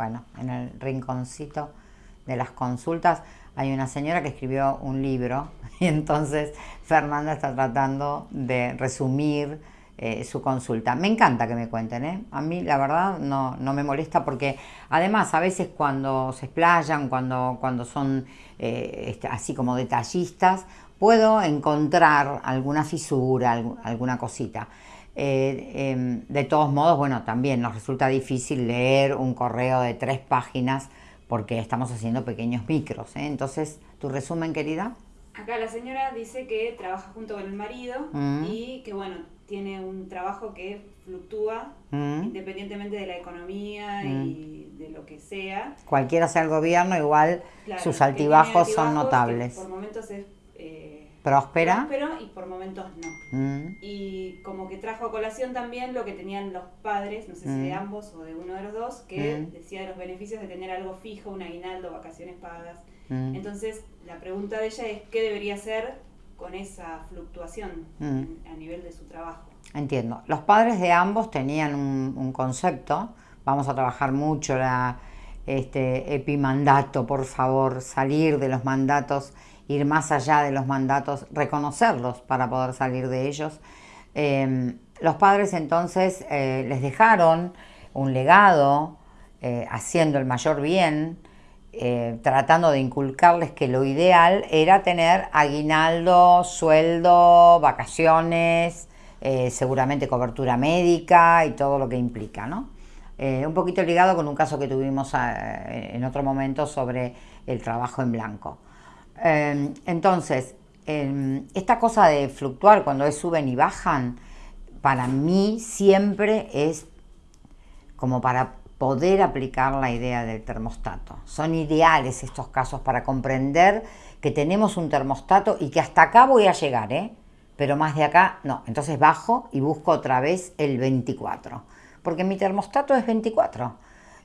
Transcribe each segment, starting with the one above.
bueno, en el rinconcito de las consultas hay una señora que escribió un libro y entonces Fernanda está tratando de resumir eh, su consulta. Me encanta que me cuenten, ¿eh? A mí la verdad no, no, me molesta porque además a veces cuando se explayan, cuando, cuando son eh, este, así como detallistas, puedo encontrar alguna fisura, alguna cosita. Eh, em, de todos modos, bueno, también nos resulta difícil leer un correo de tres páginas porque estamos haciendo pequeños micros. ¿eh? Entonces, ¿tu resumen, querida? Acá la señora dice que trabaja junto con el marido mm. y que, bueno, tiene un trabajo que fluctúa mm. independientemente de la economía y mm. de lo que sea. Cualquiera sea el gobierno, igual sus altibajos, son notables. Por momentos es próspera. y por momentos no. Mm. Y como que trajo a colación también lo que tenían los padres, no sé si de mm. ambos o de uno de los dos, que mm. decía de los beneficios de tener algo fijo, un aguinaldo, vacaciones pagas. Entonces, la pregunta de ella es qué debería hacer con esa fluctuación a nivel de su trabajo. Entiendo. Los padres de ambos tenían un, concepto, vamos a trabajar mucho la este epimandato, por favor, salir de los mandatos ir más allá de los mandatos, reconocerlos para poder salir de ellos. Em, los padres entonces eh, les dejaron un legado eh, haciendo el mayor bien, eh, tratando de inculcarles que lo ideal era tener aguinaldo, sueldo, vacaciones, seguramente cobertura médica y todo lo que implica, ¿no? un poquito ligado con un caso que tuvimos en otro momento sobre el trabajo en blanco. Em, entonces, em, esta cosa de fluctuar cuando es suben y bajan, para mí siempre es como para poder aplicar la idea del termostato. Son ideales estos casos para comprender que tenemos un termostato y que hasta acá voy a llegar, ¿eh? pero más de acá no. Entonces bajo y busco otra vez el 24, porque mi termostato es 24.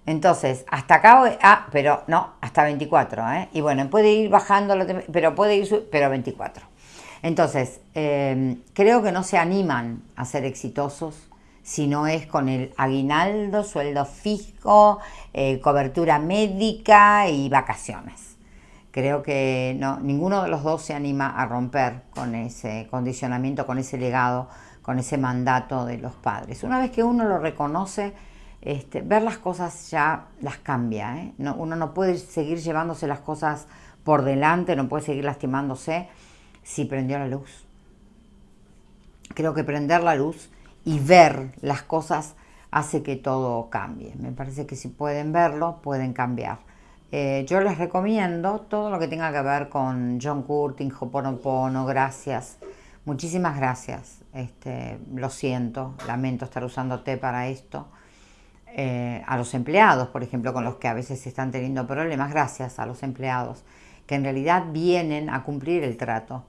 Entonces, hasta acá, ah, pero no, hasta 24, ¿eh? Y bueno, puede ir bajando, pero puede ir, pero 24. Entonces, em, creo que no se animan a ser exitosos si no es con el aguinaldo, sueldo fijo, eh, cobertura médica y vacaciones. Creo que no, ninguno de los dos se anima a romper con ese condicionamiento, con ese legado, con ese mandato de los padres. Una vez que uno lo reconoce, este, ver las cosas ya las cambia. ¿eh? uno no puede seguir llevándose las cosas por delante, no puede seguir lastimándose si prendió la luz. Creo que prender la luz y ver las cosas hace que todo cambie. Me parece que si pueden verlo, pueden cambiar. Eh, yo les recomiendo todo lo que tenga que ver con John Curtin, Hoponopono, gracias. Muchísimas gracias. Este, lo siento, lamento estar usando té para esto. Eh, a los empleados, por ejemplo, con los que a veces están teniendo problemas, gracias a los empleados, que en realidad vienen a cumplir el trato,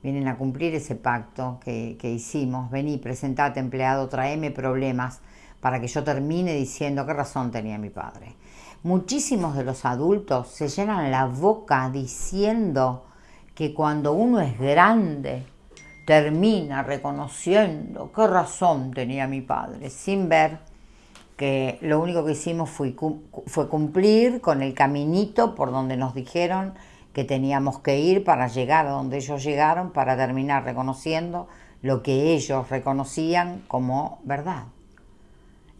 vienen a cumplir ese pacto que, hicimos. Vení, presentate empleado, tráeme problemas para que yo termine diciendo qué razón tenía mi padre. Muchísimos de los adultos se llenan la boca diciendo que cuando uno es grande termina reconociendo qué razón tenía mi padre, sin ver lo único que hicimos fue, fue cumplir con el caminito por donde nos dijeron que teníamos que ir para llegar a donde ellos llegaron, para terminar reconociendo lo que ellos reconocían como verdad.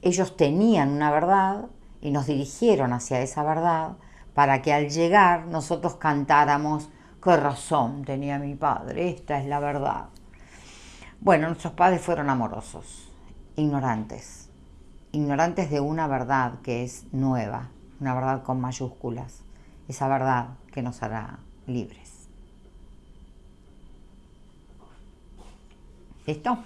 Ellos tenían una verdad y nos dirigieron hacia esa verdad para que al llegar nosotros cantáramos, qué razón tenía mi padre, esta es la verdad. Bueno, nuestros padres fueron amorosos, ignorantes, ignorantes de una verdad que es nueva, una verdad con mayúsculas, esa verdad que nos hará libres. ¿Listo?